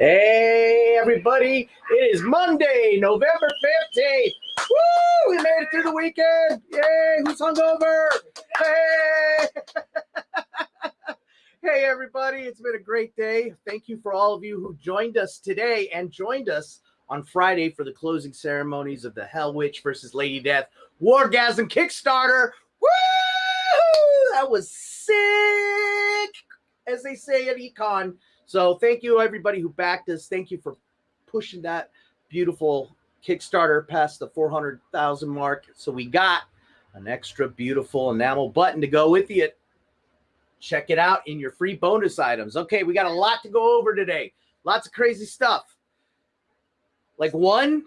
Hey, everybody. It is Monday, November 15th. Woo! We made it through the weekend. Yay! Who's hungover? Hey! hey, everybody. It's been a great day. Thank you for all of you who joined us today and joined us on Friday for the closing ceremonies of the Hell Witch versus Lady Death Wargasm Kickstarter. Woo! That was sick, as they say at Econ. So thank you everybody who backed us. Thank you for pushing that beautiful Kickstarter passed the 400,000 mark. So we got an extra beautiful enamel button to go with it. Check it out in your free bonus items. Okay, we got a lot to go over today. Lots of crazy stuff. Like one,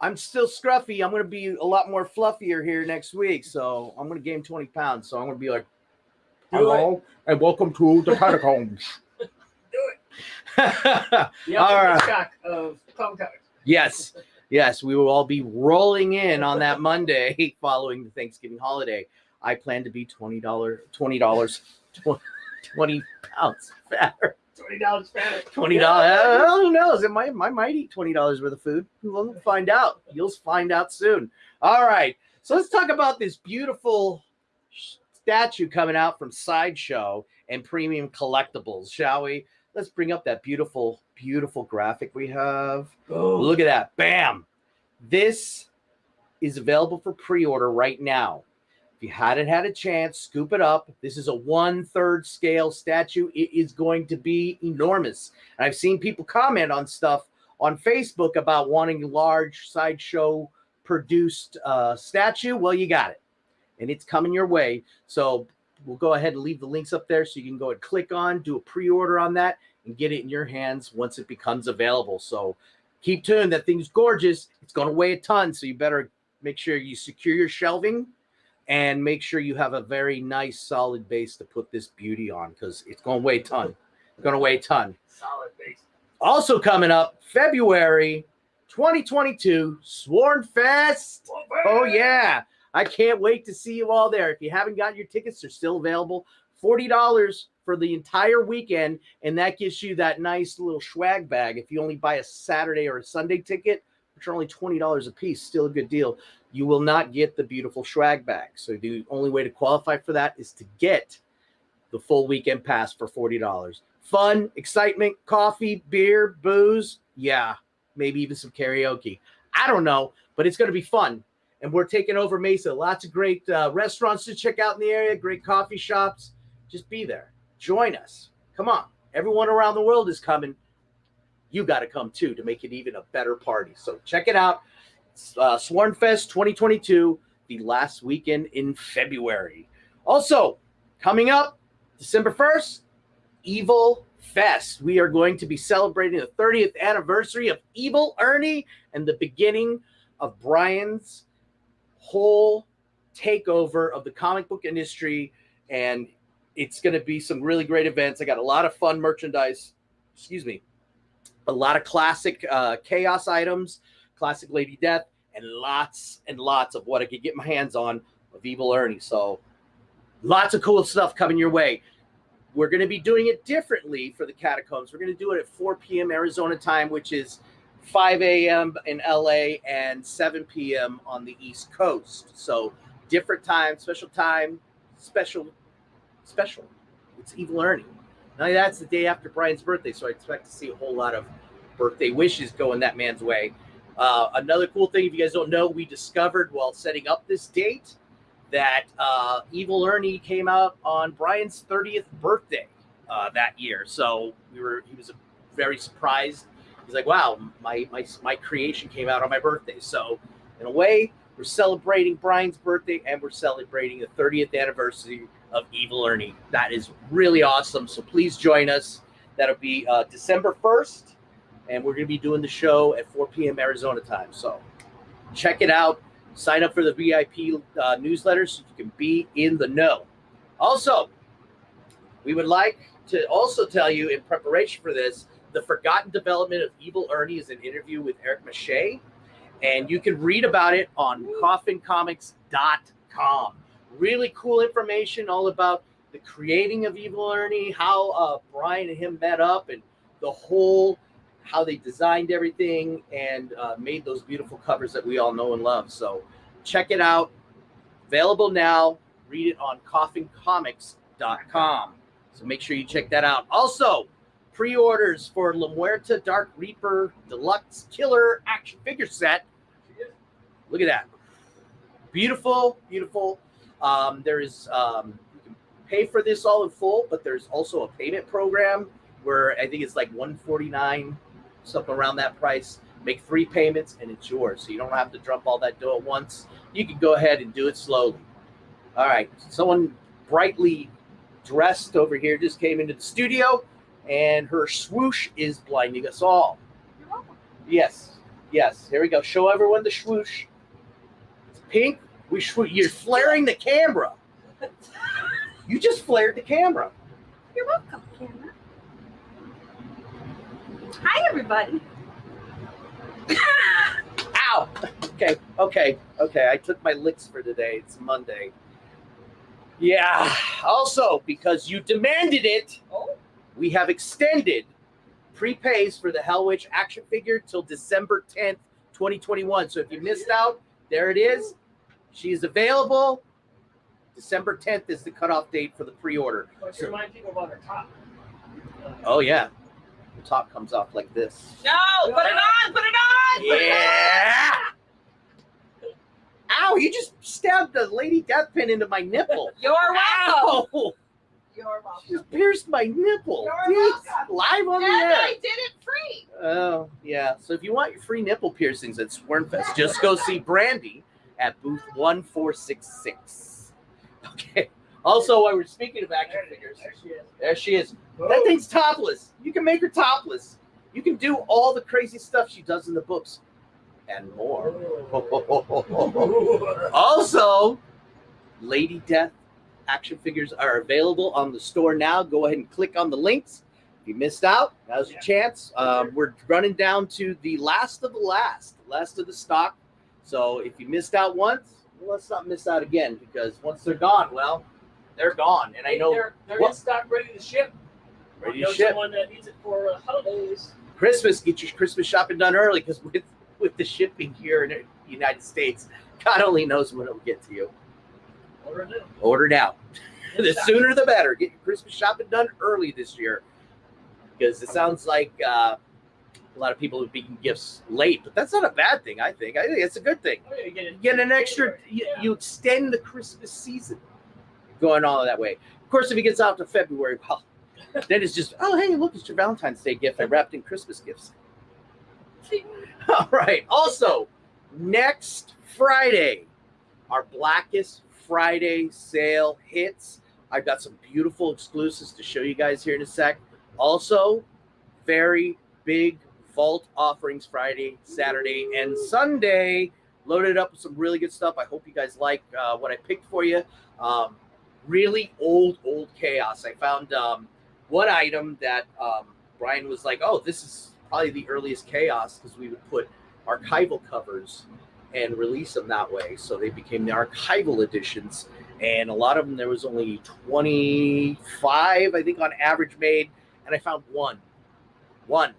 I'm still scruffy. I'm going to be a lot more fluffier here next week. So I'm going to gain 20 pounds. So I'm going to be like, hello and welcome to the catacombs. Do Yeah, all right. shock of Clown. Yes. Yes, we will all be rolling in on that Monday following the Thanksgiving holiday. I plan to be $20, $20, 20 pounds fatter. Twenty dollars fatter. $20. Uh, Who knows? It might, I might eat $20 worth of food. We'll find out. You'll find out soon. All right. So let's talk about this beautiful statue coming out from Sideshow and Premium Collectibles, shall we? Let's bring up that beautiful, beautiful graphic we have. Oh, Look at that. Bam. This is available for pre-order right now. If you hadn't had a chance, scoop it up. This is a one-third scale statue. It is going to be enormous. And I've seen people comment on stuff on Facebook about wanting large sideshow produced uh, statue. Well, you got it. And it's coming your way. So we'll go ahead and leave the links up there so you can go and click on, do a pre-order on that, and get it in your hands once it becomes available. So keep tuned. That thing's gorgeous. It's going to weigh a ton, so you better make sure you secure your shelving and make sure you have a very nice, solid base to put this beauty on because it's going to weigh a ton. It's going to weigh a ton. solid base. Also coming up, February 2022, Sworn Fest. Oh yeah. I can't wait to see you all there. If you haven't gotten your tickets, they're still available. $40 for the entire weekend, and that gives you that nice little swag bag. If you only buy a Saturday or a Sunday ticket, which are only $20 a piece, still a good deal, you will not get the beautiful swag bag. So the only way to qualify for that is to get the full weekend pass for $40. Fun, excitement, coffee, beer, booze. Yeah, maybe even some karaoke. I don't know, but it's going to be fun. And we're taking over Mesa. Lots of great uh, restaurants to check out in the area, great coffee shops. Just be there. Join us. Come on. Everyone around the world is coming. You got to come too to make it even a better party. So check it out. Uh, Sworn Fest 2022, the last weekend in February. Also, coming up December 1st, Evil Fest. We are going to be celebrating the 30th anniversary of Evil Ernie and the beginning of Brian's whole takeover of the comic book industry. And it's going to be some really great events. I got a lot of fun merchandise, excuse me, a lot of classic uh, chaos items, classic Lady Death, and lots and lots of what I could get my hands on of Evil Ernie. So lots of cool stuff coming your way. We're going to be doing it differently for the catacombs. We're going to do it at 4 p.m. Arizona time, which is 5 a.m. in LA and 7 p.m. on the East Coast. So different time, special time, special, special. It's Evil Ernie. Now that's the day after Brian's birthday, so I expect to see a whole lot of birthday wishes going that man's way. Uh, another cool thing, if you guys don't know, we discovered while setting up this date that uh, Evil Ernie came out on Brian's 30th birthday uh, that year. So we were he was very surprised. He's like, "Wow, my my my creation came out on my birthday." So in a way, we're celebrating Brian's birthday and we're celebrating the 30th anniversary of Evil Ernie. That is really awesome. So please join us. That'll be uh, December 1st, and we're going to be doing the show at 4 p.m. Arizona time. So check it out. Sign up for the VIP uh, newsletter so you can be in the know. Also, we would like to also tell you in preparation for this, the forgotten development of Evil Ernie is an interview with Eric Mache, and you can read about it on coffincomics.com. Really cool information all about the creating of Evil Ernie, how uh, Brian and him met up, and the whole how they designed everything and uh, made those beautiful covers that we all know and love. So check it out. Available now. Read it on coffincomics.com. So make sure you check that out. Also, pre-orders for La Muerta Dark Reaper Deluxe Killer action figure set. Look at that. Beautiful, beautiful. Um, there is um, you can pay for this all in full, but there's also a payment program where I think it's like 149 something around that price. Make three payments and it's yours. So you don't have to dump all that dough at once. You can go ahead and do it slowly. All right. Someone brightly dressed over here just came into the studio and her swoosh is blinding us all. You're welcome. Yes. Yes. Here we go. Show everyone the swoosh. It's pink. We. You're flaring the camera. You just flared the camera. You're welcome, camera. Hi, everybody. Ow. Okay. Okay. Okay. I took my licks for today. It's Monday. Yeah. Also, because you demanded it, Oh, we have extended prepays for the Hell Witch action figure till December 10th, 2021. So if you missed out, there it is. She's available. December 10th is the cutoff date for the pre-order. but you remind people about her top. Oh yeah. The top comes off like this. No, put it on, put it on. put it on. Yeah. Ow, you just stabbed the lady death pin into my nipple. You're welcome. Ow! You're You welcome. just pierced my nipple. You're Jeez, welcome. Live on the And air. I did it free. Oh, yeah. So if you want your free nipple piercings at Swornfest, just go see Brandy at booth 1466. Okay. Also, while we're speaking of action figures, there she is. there she is. That thing's topless. You can make her topless. You can do all the crazy stuff she does in the books and more. Also, Lady Death action figures are available on the store now. Go ahead and click on the links. If you missed out, now's your chance. Um, we're running down to the last of the last, last of the stock. So if you missed out once, well, let's not miss out again because once they're gone, well, they're gone. And I know they're, they're what- in stock, ready to ship. ready to ship. someone that needs it for uh, holidays. Christmas, get your Christmas shopping done early because with with the shipping here in the United States, God only knows when it'll get to you. Order now. Order now. The stock. sooner the better. Get your Christmas shopping done early this year because it sounds like uh, a lot of people are making gifts late, but that's not a bad thing. I think. I think it's a good thing. Oh, you get. You get an extra. You, you extend the Christmas season going all that way. Of course, if it gets out to February, well, then it's just oh hey look it's your Valentine's Day gift. I wrapped in Christmas gifts. All right. Also, next Friday, our Blackest Friday sale hits. I've got some beautiful exclusives to show you guys here in a sec. Also, very big vault offerings Friday, Saturday, and Sunday. Loaded up with some really good stuff. I hope you guys like uh, what I picked for you. Um, really old, old chaos. I found um, one item that um, Brian was like, "Oh, this is probably the earliest chaos because we would put archival covers and release them that way. So they became the archival editions, and a lot of them there was only 25, I think, on average made, and I found one, one.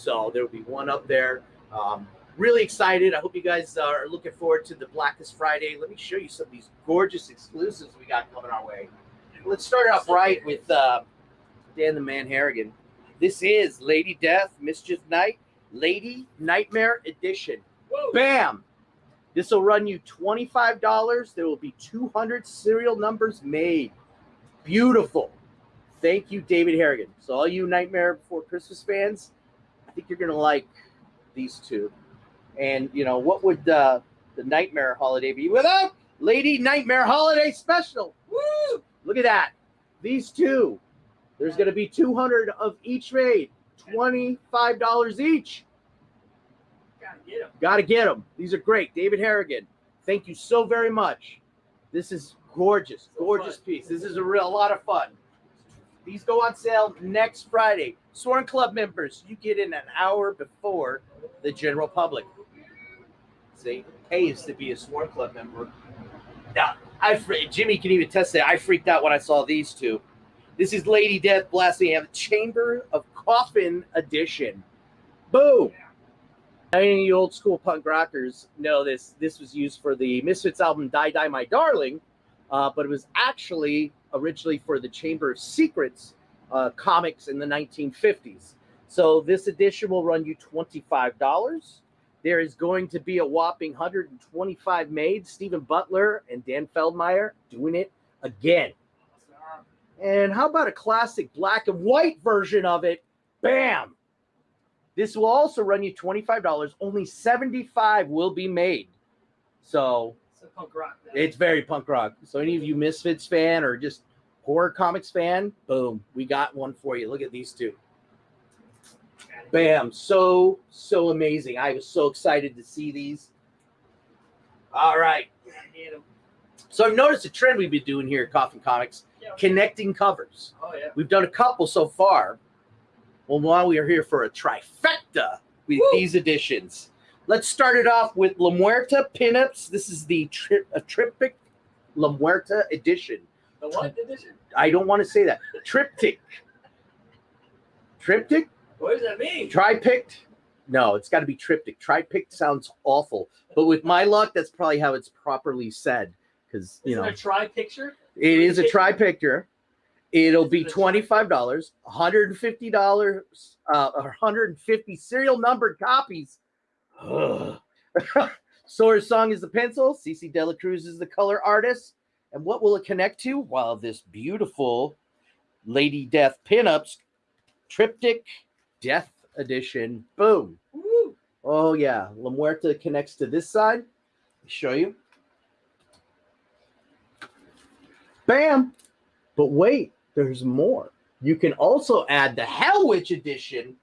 So there will be one up there. Um, really excited. I hope you guys are looking forward to the Blackest Friday. Let me show you some of these gorgeous exclusives we got coming our way. Let's start off right with uh, Dan the Man Harrigan. This is Lady Death, Mischief Night, Lady Nightmare Edition. Whoa. Bam! This will run you $25. There will be 200 serial numbers made. Beautiful. Thank you, David Harrigan. So, all you Nightmare Before Christmas fans, I think you're going to like these two. And, you know, what would uh, the Nightmare holiday be without Lady Nightmare Holiday Special? Woo! Look at that. These two. There's going to be 200 of each made, $25 each. Gotta get them. Got to get them. These are great. David Harrigan, thank you so very much. This is gorgeous, gorgeous piece. This is a real a lot of fun. These go on sale next Friday. Sworn Club members, you get in an hour before the general public. See, pays to be a Sworn Club member. Now, I Jimmy can even test that. I freaked out when I saw these two. This is Lady Death Blasting the Chamber of Coffin edition. Boom. Any old school punk rockers know this. This was used for the Misfits album Die Die My Darling, uh, but it was actually originally for the Chamber of Secrets uh, comics in the 1950s. So this edition will run you $25. There is going to be a whopping 125 made. Stephen Butler and Dan Feldmeyer doing it again. And how about a classic black and white version of it? Bam! This will also run you $25. Only 75 will be made. So It's punk rock. it's very punk rock. So any of you Misfits fan or just horror comics fan, boom, we got one for you. Look at these two. Bam. So, so amazing. I was so excited to see these. All right. So I've noticed a trend we've been doing here at Coffin Comics, Yeah. connecting covers. Oh yeah. We've done a couple so far. Well, now we are here for a trifecta with Woo! these editions. Let's start it off with La Muerta pinups. This is the tri- a triptych La Muerta edition. The what edition? I don't want to say that. Triptych. Triptych? What does that mean? Tripict? No, it's got to be triptych. Tripict sounds awful, but with my luck, that's probably how it's properly said. Because you Is know, it a try picture? It is a tri picture. It'll be Is it a tri- twenty five dollars, one hundred and fifty dollars, uh, one hundred and fifty serial numbered copies. Sora's song is the pencil. CC Dela Cruz is the color artist. And what will it connect to? Well, this beautiful Lady Death pinups, triptych, Death edition. Boom. Woo! Oh yeah, La Muerta connects to this side. Let me show you. Bam! But wait, there's more. You can also add the Hell Witch edition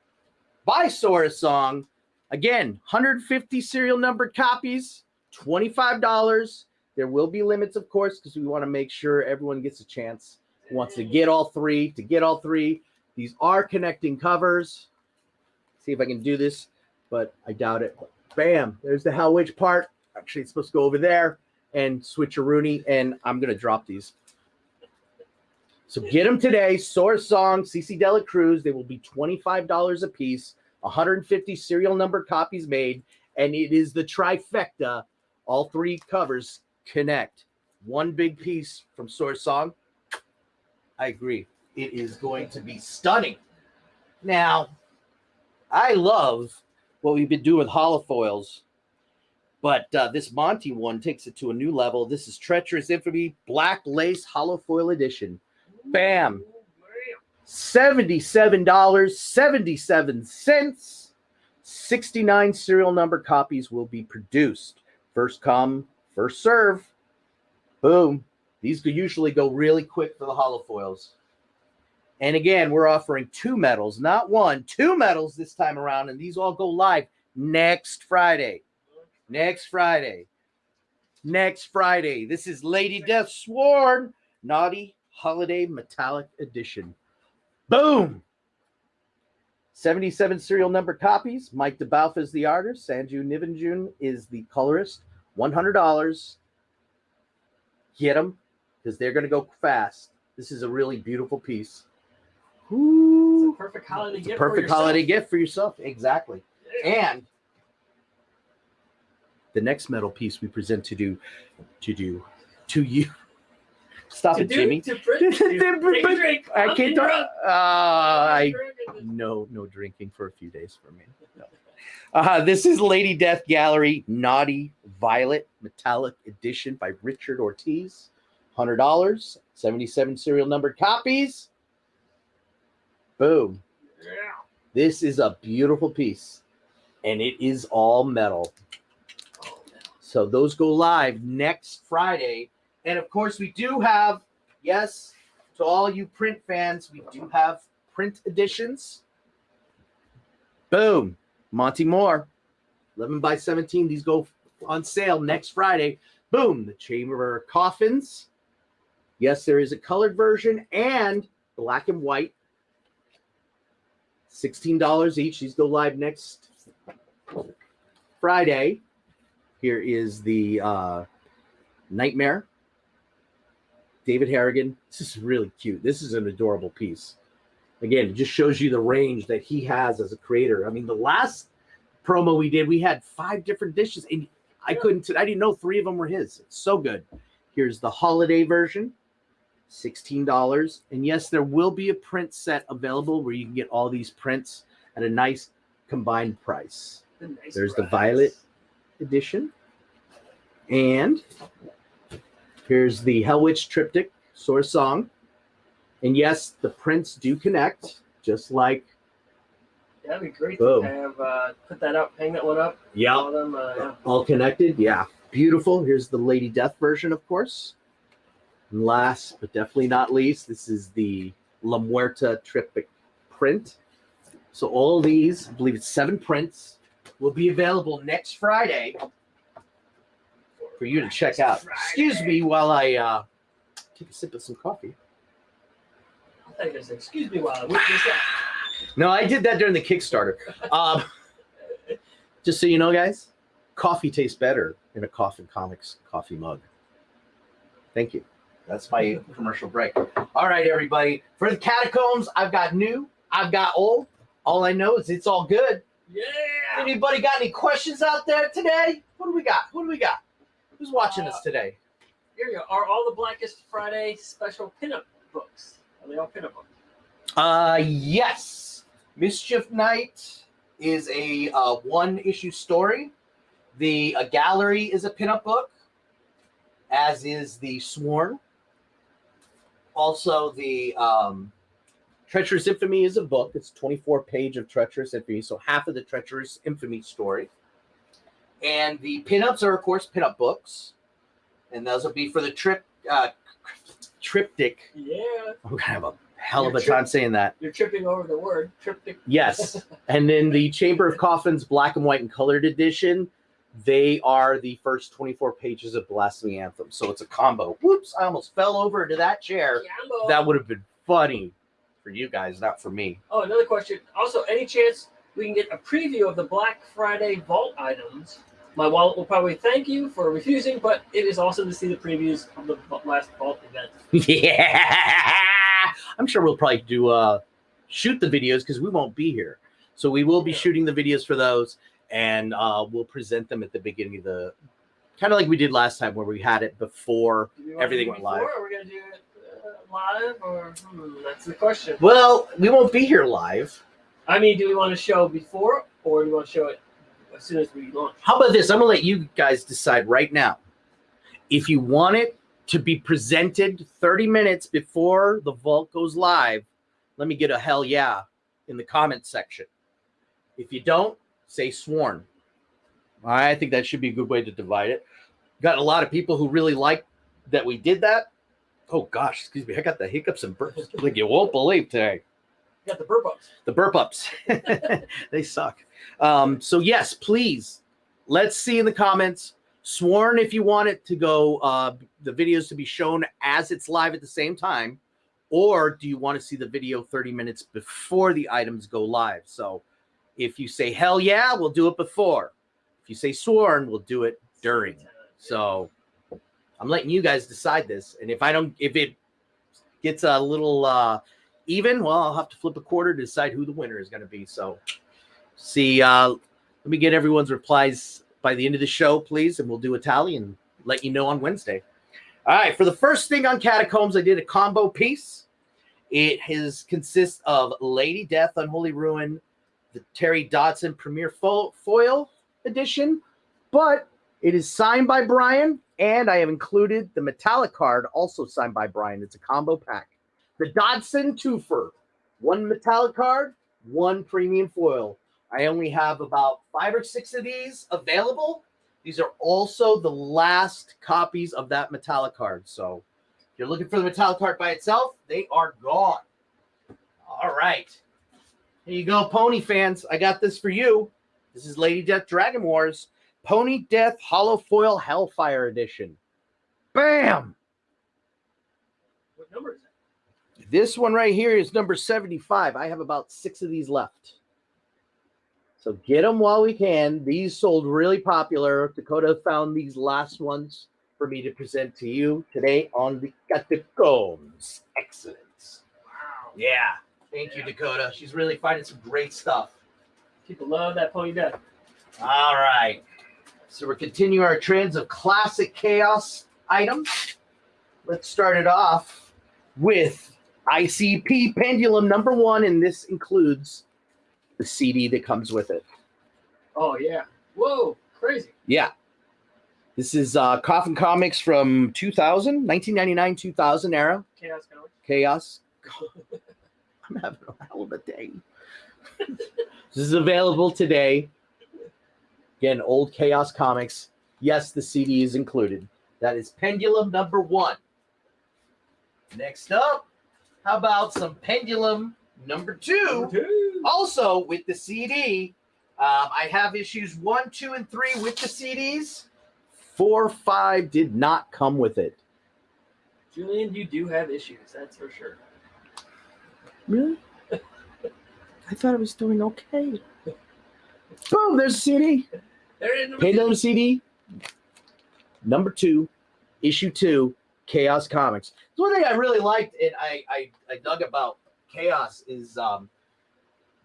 by Sorah Suhng. Again, 150 serial numbered copies, $25. There will be limits, of course, because we want to make sure everyone gets a chance. Wants to get all three, to get all three. These are connecting covers. See if I can do this but I doubt it. Bam, there's the Hell Witch part. Actually, it's supposed to go over there and switcheroonie, and I'm gonna drop these. So get them today. Sorah Suhng, CC Dela Cruz. They will be $25 a piece, 150 serial number copies made, and it is the trifecta. All three covers connect. One big piece from Sorah Suhng. I agree. It is going to be stunning. Now, I love what we've been doing with holofoils. But uh, this Monte one takes it to a new level. This is Treacherous Infamy Black Lace Holofoil Edition. Bam. $77.77. 69 serial number copies will be produced. First come, first serve. Boom. These usually go really quick for the holofoils. And again, we're offering two medals, not one, two medals this time around. And these all go live next Friday. Next Friday. Next Friday. This is Lady Death Sworn Naughty Holiday Metallic Edition. Boom. 77 serial number copies. Mike DeBalfo is the artist. Sanju Nivangune is the colorist. $100. Get them because they're going to go fast. This is a really beautiful piece. It's a perfect holiday It's a gift. for perfect yourself. holiday gift for yourself. Exactly. And the next metal piece we present to do to do to you. Stop To it, do, Jimmy. to to drink. I can't. drunk. Uh, I no no drinking for a few days for me. No. Uh, this is Lady Death Gallery Naughty Violet Metallic Edition by Richard Ortiz. Hundred dollars, seventy-seven serial numbered copies. Boom. Yeah. This is a beautiful piece, and it is all metal. So those go live next Friday. And of course, we do have, yes, to all you print fans, we do have print editions. Boom. Monte Moore. 11 by 17. These go on sale next Friday. Boom, the Chamber of Coffins. Yes, there is a colored version and black and white. $16 each. These go live next Friday. Here is the uh, Nightmare. David Harrigan. This is really cute. This is an adorable piece. Again, it just shows you the range that he has as a creator. I mean, the last promo we did, we had five different dishes, and I couldn't, I didn't know three of them were his. It's so good. Here's the holiday version, $16. And yes, there will be a print set available where you can get all these prints at a nice combined price. The nice There's the violet edition. And here's the Hell Witch triptych, Sorah Suhng. And yes, the prints do connect, just like That'd be great Boom. to have uh, put that up, hang that one up. yeah, All them, uh, yeah. all connected. Yeah, beautiful. Here's the Lady Death version, of course. And last but definitely not least, this is the La Muerta triptych print. So all these, I believe it's seven prints, will be available next Friday for you to check out. Excuse me while I uh, take a sip of some coffee. I thought you were gonna excuse me while I whip this. No, I did that during the Kickstarter. Um, just so you know, guys, coffee tastes better in a Coffin Comics coffee mug. Thank you. That's my commercial break. All right, everybody. For the catacombs, I've got new, I've got old. All I know is it's all good. Yeah. Anybody got any questions out there today? What do we got? What do we got? Who's watching us today? Here you go. Are all the Blackest Friday special pinup books? Are they all pinup books? Uh, yes. Mischief Night is a uh, one issue story. The uh, Gallery is a pinup book, as is the Sworn. Also, the um, Treacherous Infamy is a book. It's 24 page of Treacherous Infamy, so half of the Treacherous Infamy story. And the pinups are, of course, pinup books, and those will be for the trip uh, triptych. Yeah. I'm gonna have a hell of a time saying that. You're tripping over the word triptych. Yes. and then the Chamber of Coffins black and white and colored edition, they are the first 24 pages of Blasphemy Anthem. So it's a combo. Whoops, I almost fell over into that chair. Jambo. That would have been funny for you guys, not for me. Oh, another question. Also, any chance we can get a preview of the Black Friday vault items? My wallet will probably thank you for refusing, but it is awesome to see the previews of the last vault event. yeah. I'm sure we'll probably do uh shoot the videos because we won't be here. So we will be Yeah. shooting the videos for those and uh we'll present them at the beginning of the kind of like we did last time where we had it before Do we wanna Everything went live. Or we're gonna do it uh, live, or hmm, that's the question. Well, we won't be here live. I mean, do we want to show before, or do we want to show it as soon as we launch? How about this? I'm gonna let you guys decide right now. If you want it to be presented 30 minutes before the vault goes live, let me get a hell yeah in the comment section. If you don't, say sworn. I think that should be a good way to divide it. Got a lot of people who really like that we did that. Oh gosh, excuse me, I got the hiccups and burps like you won't believe today. Got the burp ups. the burp ups. They suck. Um so yes please let's see in the comments. Sworn if you want it to go uh the videos to be shown as it's live at the same time or do you want to see the video 30 minutes before the items go live? So if you say hell yeah we'll do it before. If you say sworn we'll do it during. So I'm letting you guys decide this. And if I don't, if it gets a little uh, even, well, I'll have to flip a quarter to decide who the winner is going to be. So see, uh, let me get everyone's replies by the end of the show, please, and we'll do a tally and let you know on Wednesday. All right. For the first thing on Catacombs, I did a combo piece. It has consists of Lady Death, Unholy Ruin, the Terry Dodson Premier Fo- Foil Edition, but it is signed by Brian, and I have included the metallic card, also signed by Brian. It's a combo pack. The Dodson Twofer, one metallic card, one premium foil. I only have about five or six of these available. These are also the last copies of that metallic card. So if you're looking for the metallic card by itself, they are gone. All right. Here you go, pony fans. I got this for you. This is Lady Death Dragon Wars Pony Death Hollow Foil Hellfire Edition. Bam! What number is that? This one right here is number 75. I have about six of these left. So get them while we can. These sold really popular. Dakota found these last ones for me to present to you today on the Catacombs. Excellence. Wow. Yeah. Thank you, Dakota. She's really finding some great stuff. People love that pony death. All right. So we're continuing our trends of classic chaos items. Let's start it off with ICP Pendulum number one, and this includes the CD that comes with it. Oh yeah. Whoa, crazy. Yeah. This is uh, Coffin Comics from 2000, 1999 2000 era. Chaos Comics. Chaos. I'm having a hell of a day. this is available today. Again, old Chaos Comics. Yes, the CD is included. That is Pendulum number one. Next up, how about some Pendulum number two? Number two. Also with the CD. Um, I have issues one, two, and three with the CDs. Four, five did not come with it. Julian, you do have issues, that's for sure. Really? I thought I was doing okay. Boom, there's a CD. There it is. Number Pendulum. CD. Number two, issue two, Chaos Comics. The one thing I really liked and I, I, I dug about Chaos is um,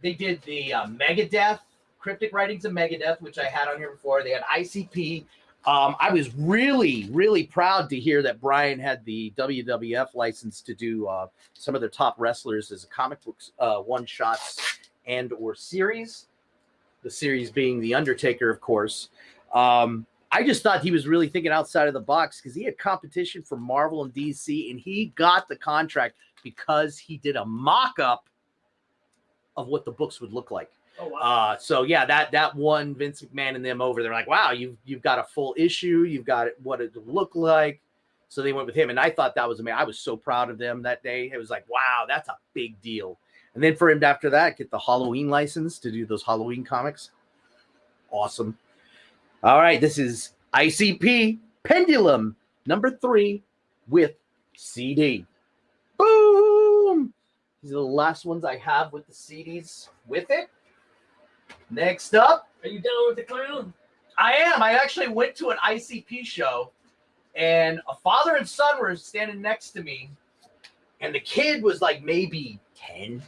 they did the uh, Megadeth, Cryptic Writings of Megadeth, which I had on here before. They had ICP. Um, I was really, really proud to hear that Brian had the WWF license to do uh, some of their top wrestlers as a comic books uh, one shots and or series. The series being the Undertaker, of course. Um, I just thought he was really thinking outside of the box because he had competition for Marvel and DC, and he got the contract because he did a mock-up of what the books would look like. Oh wow. Uh, so yeah, that that won Vince McMahon and them over. They're like, wow, you've you've got a full issue, you've got it, what it looked like. So they went with him, and I thought that was amazing. I was so proud of them that day. It was like, wow, that's a big deal. And then for him to, after that, get the Halloween license to do those Halloween comics. Awesome. All right, this is ICP Pendulum number three with CD. Boom! These are the last ones I have with the CDs with it. Next up, Are you down with the clown? I am. I actually went to an ICP show, and a father and son were standing next to me, and the kid was like maybe 10,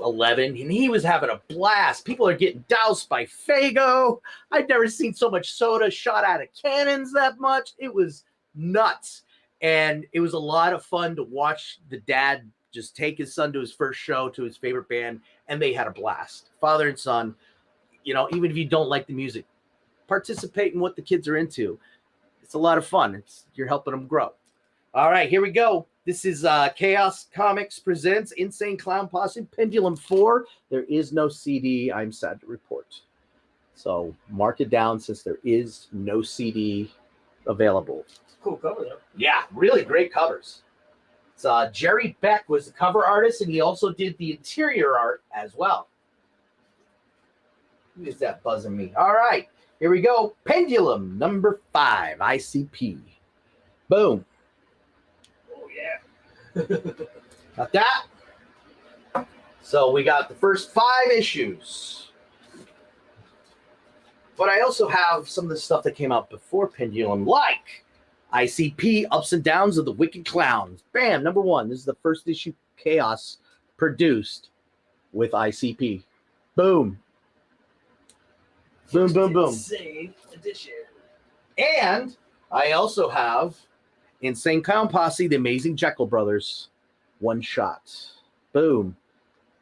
11, and he was having a blast. People are getting doused by Faygo. I'd never seen so much soda shot out of cannons that much. It was nuts. And it was a lot of fun to watch the dad just take his son to his first show to his favorite band, and they had a blast. Father and son, you know, even if you don't like the music, participate in what the kids are into. It's a lot of fun. It's you're helping them grow. All right, here we go. This is uh, Chaos Comics presents Insane Clown Posse Pendulum 4. There is no CD, I'm sad to report. So mark it down since there is no CD available. Cool cover though. Yeah, really great covers. It's, uh, Jerry Beck was the cover artist, and he also did the interior art as well. Who is that buzzing me? All right, here we go. Pendulum number five, ICP. Boom. Got that? So we got the first five issues. But I also have some of the stuff that came out before Pendulum, like ICP Ups and Downs of the Wicked Clowns. Bam, number one. This is the first issue Chaos produced with ICP. Boom. Boom, boom, boom. Insane edition. And I also have Insane Clown Posse, The Amazing Jeckel Brothers, one shot. Boom.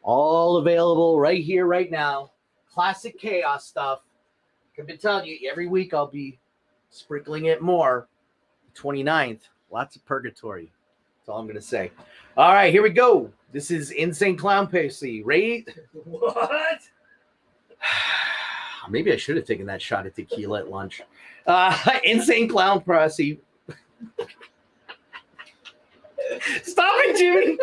All available right here, right now. Classic chaos stuff. I've been telling you every week I'll be sprinkling it more. 29th, lots of purgatory. That's all I'm gonna say. All right, here we go. This is Insane Clown Posse. Ray, What? Maybe I should have taken that shot of tequila at lunch. Uh, Insane Clown Posse. Stop it, Jimmy.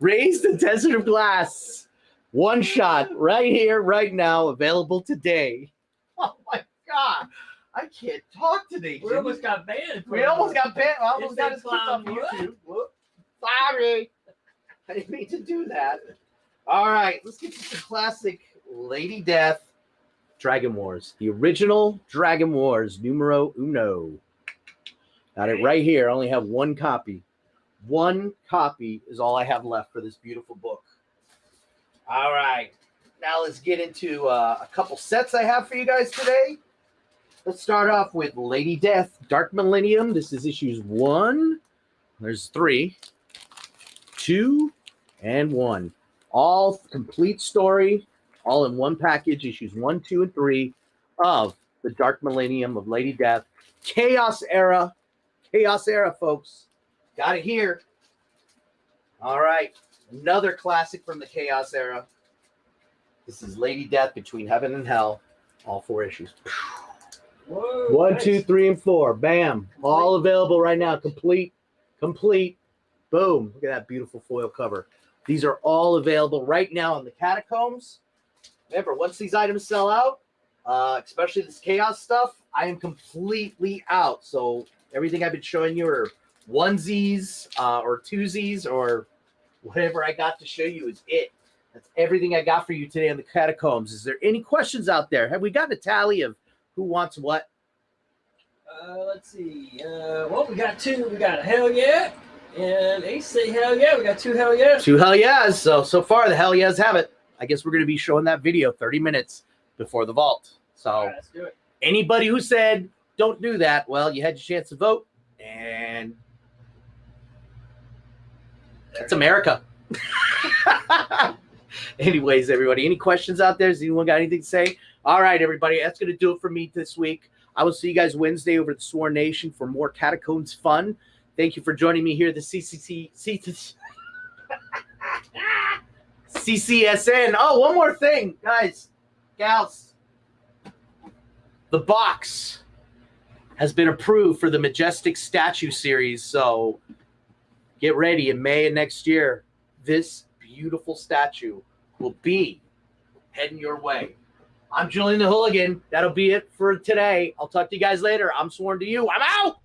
Raise the Desert of Glass. One shot right here, right now, available today. Oh my god. I can't talk today. We Jimmy. almost got banned. We almost got banned. I almost got a us kicked off YouTube. Whoop. Sorry. I didn't mean to do that. All right, let's get to the classic Lady Death Dragon Wars. The original Dragon Wars, numero uno. Got it right here. I only have one copy. One copy is all I have left for this beautiful book. All right. Now let's get into uh, a couple sets I have for you guys today. Let's start off with Lady Death Dark Millennium. This is issues one. There's three, two, and one. All complete story, all in one package, issues one, two, and three of the Dark Millennium of Lady Death. Chaos Era. Chaos Era, folks. Got it here. All right. Another classic from the Chaos Era. This is Lady Death Between Heaven and Hell. All four issues. Whoa, One, nice. two, three, and four. Bam. All available right now. Complete. Complete. Boom. Look at that beautiful foil cover. These are all available right now in the catacombs. Remember, once these items sell out, uh, especially this chaos stuff, I am completely out. So everything I've been showing you are onesies uh, or twosies or whatever I got to show you is it. That's everything I got for you today on the catacombs. Is there any questions out there? Have we gotten a tally of who wants what? Uh, let's see. Uh, well, we got two. We got a hell yeah, and Ace say hell yeah. We got two hell yeah. Two hell yeahs. So so far the hell yeahs have it. I guess we're gonna be showing that video 30 minutes before the vault. So right, let's do it. anybody who said don't do that, well, you had your chance to vote, and it's America. Anyways, everybody, any questions out there? Does anyone got anything to say? All right, everybody, that's going to do it for me this week. I will see you guys Wednesday over at the Sworn Nation for more Catacombs fun. Thank you for joining me here at the CCC. C- CCSN. Oh, one more thing, guys, gals. The box has been approved for the Majestic Statue series. So get ready in May of next year. This beautiful statue will be heading your way. I'm Julian the Hooligan. That'll be it for today. I'll talk to you guys later. I'm sworn to you. I'm out.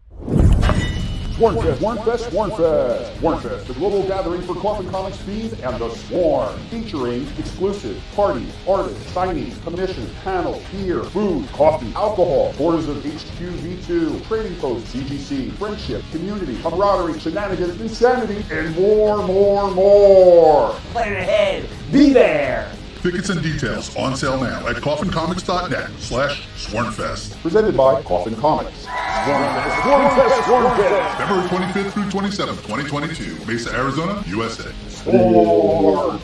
Swornfest, Swornfest, Swornfest, Swornfest, the global gathering for Coffin Comics fiends and the Sworn, featuring exclusive parties, artists, signings, commissions, panels, beer, food, coffee, alcohol, borders of HQV2, trading posts, CGC, friendship, community, camaraderie, shenanigans, insanity, and more, more, more. Plan ahead. Be there. Tickets and details on sale now at coffincomics.net slash swornfest. Presented by Coffin Comics. Swornfest, Swornfest, Swornfest. February 25th through 27th, 2022, Mesa, Arizona, USA. Sworn.